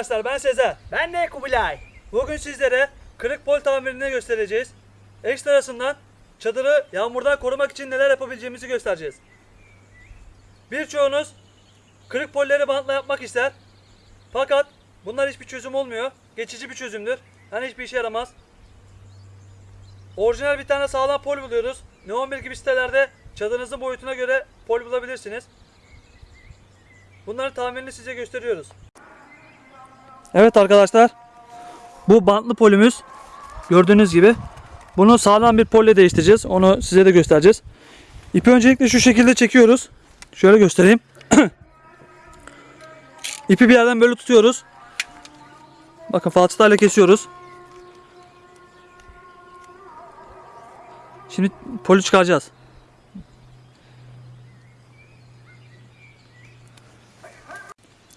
Arkadaşlar ben Sezer. Ben de Kubilay. Bugün sizlere kırık pol tamirini göstereceğiz. Ekstrasından çadırı yağmurdan korumak için neler yapabileceğimizi göstereceğiz. Birçoğunuz kırık polleri bantla yapmak ister. Fakat bunlar hiçbir çözüm olmuyor. Geçici bir çözümdür. Yani hiçbir işe yaramaz. Orijinal bir tane sağlam pol buluyoruz. Neon 1 gibi sitelerde çadırınızın boyutuna göre pol bulabilirsiniz. Bunların tamirini size gösteriyoruz. Evet arkadaşlar. Bu bantlı polümüz gördüğünüz gibi. Bunu sağlam bir polle değiştireceğiz. Onu size de göstereceğiz. İpi öncelikle şu şekilde çekiyoruz. Şöyle göstereyim. İpi bir yerden böyle tutuyoruz. Bakın falçatayla kesiyoruz. Şimdi polü çıkaracağız.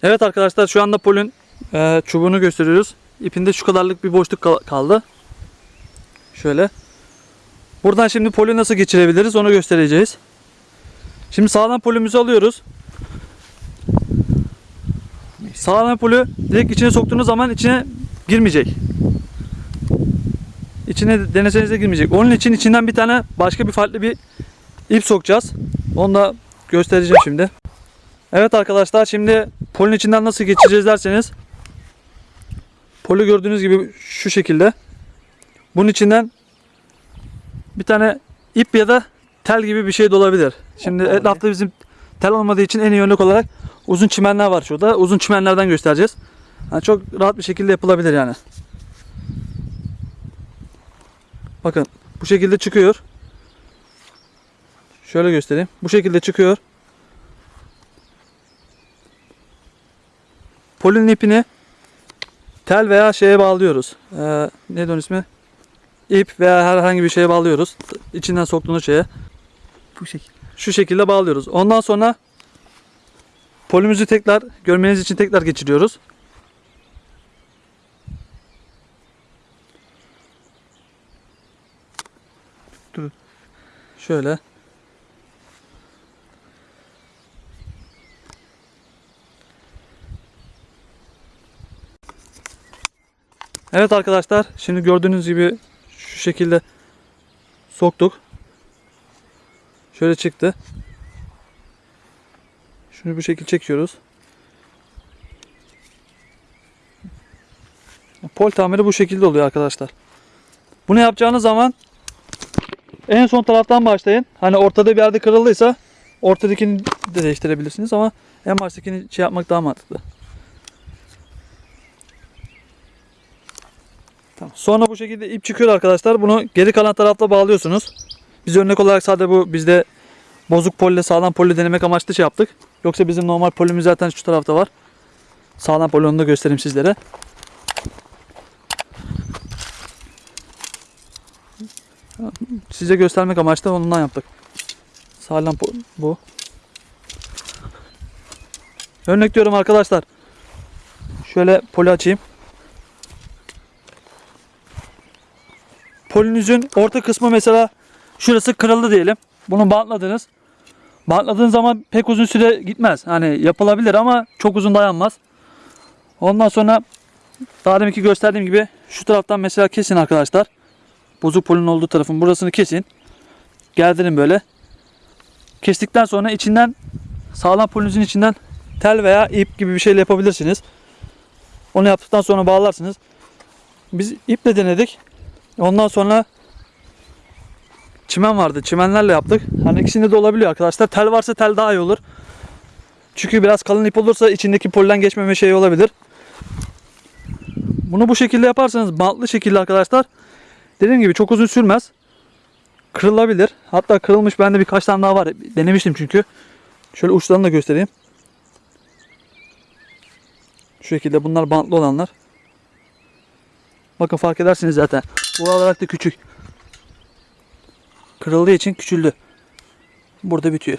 Evet arkadaşlar şu anda polün e, çubuğunu gösteriyoruz. İpinde şu kadarlık bir boşluk kal- kaldı. Şöyle. Buradan şimdi polü nasıl geçirebiliriz onu göstereceğiz. Şimdi sağlam polümüzü alıyoruz. Sağlam polü direkt içine soktuğunuz zaman içine girmeyecek. İçine deneseniz de girmeyecek. Onun için içinden bir tane başka bir farklı bir ip sokacağız. Onu da göstereceğim şimdi. Evet arkadaşlar şimdi polün içinden nasıl geçeceğiz derseniz Poli gördüğünüz gibi şu şekilde. Bunun içinden bir tane ip ya da tel gibi bir şey de olabilir. Şimdi etrafta bizim tel olmadığı için en iyi örnek olarak uzun çimenler var şurada. Uzun çimenlerden göstereceğiz. Yani çok rahat bir şekilde yapılabilir yani. Bakın bu şekilde çıkıyor. Şöyle göstereyim. Bu şekilde çıkıyor. Polinin ipini tel veya şeye bağlıyoruz. Ee, neydi onun ismi? İp veya herhangi bir şeye bağlıyoruz. İçinden soktuğunuz şeye. Bu şekilde. Şu şekilde bağlıyoruz. Ondan sonra polümüzü tekrar görmeniz için tekrar geçiriyoruz. Dur. Şöyle. Evet arkadaşlar şimdi gördüğünüz gibi şu şekilde soktuk. Şöyle çıktı. Şunu bu şekilde çekiyoruz. Pol tamiri bu şekilde oluyor arkadaşlar. Bunu yapacağınız zaman en son taraftan başlayın. Hani ortada bir yerde kırıldıysa ortadakini de değiştirebilirsiniz ama en baştakini şey yapmak daha mantıklı. Tamam. Sonra bu şekilde ip çıkıyor arkadaşlar. Bunu geri kalan tarafta bağlıyorsunuz. Biz örnek olarak sadece bu bizde bozuk polle sağlam polle denemek amaçlı şey yaptık. Yoksa bizim normal polimiz zaten şu tarafta var. Sağlam poli onu da göstereyim sizlere. Size göstermek amaçlı ondan yaptık. Sağlam bu. Örnek diyorum arkadaşlar. Şöyle poli açayım. Polinüzün orta kısmı mesela şurası kırıldı diyelim. Bunu bantladınız. Bantladığın zaman pek uzun süre gitmez. Hani yapılabilir ama çok uzun dayanmaz. Ondan sonra daha deminki gösterdiğim gibi şu taraftan mesela kesin arkadaşlar. Bozuk polin olduğu tarafın burasını kesin. Gerdirin böyle. Kestikten sonra içinden sağlam polinüzün içinden tel veya ip gibi bir şeyle yapabilirsiniz. Onu yaptıktan sonra bağlarsınız. Biz iple denedik. Ondan sonra çimen vardı. Çimenlerle yaptık. Hani ikisinde de olabiliyor arkadaşlar. Tel varsa tel daha iyi olur. Çünkü biraz kalın ip olursa içindeki pollen geçmeme şeyi olabilir. Bunu bu şekilde yaparsanız bantlı şekilde arkadaşlar dediğim gibi çok uzun sürmez. Kırılabilir. Hatta kırılmış bende birkaç tane daha var. Denemiştim çünkü. Şöyle uçlarını da göstereyim. Şu şekilde bunlar bantlı olanlar. Bakın fark edersiniz zaten. Bu olarak da küçük. Kırıldığı için küçüldü. Burada bitiyor.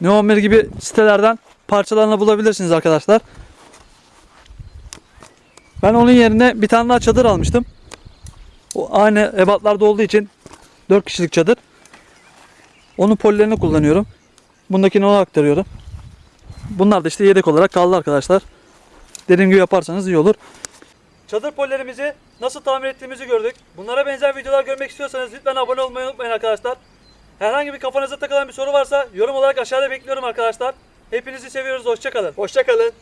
Neon 1 gibi sitelerden parçalarını bulabilirsiniz arkadaşlar. Ben onun yerine bir tane daha çadır almıştım. O aynı ebatlarda olduğu için 4 kişilik çadır. Onun pollerini kullanıyorum. Bundakini ona aktarıyorum. Bunlar da işte yedek olarak kaldı arkadaşlar. Dediğim gibi yaparsanız iyi olur. Çadır pollerimizi nasıl tamir ettiğimizi gördük. Bunlara benzer videolar görmek istiyorsanız lütfen abone olmayı unutmayın arkadaşlar. Herhangi bir kafanıza takılan bir soru varsa yorum olarak aşağıda bekliyorum arkadaşlar. Hepinizi seviyoruz. Hoşçakalın. Hoşça kalın.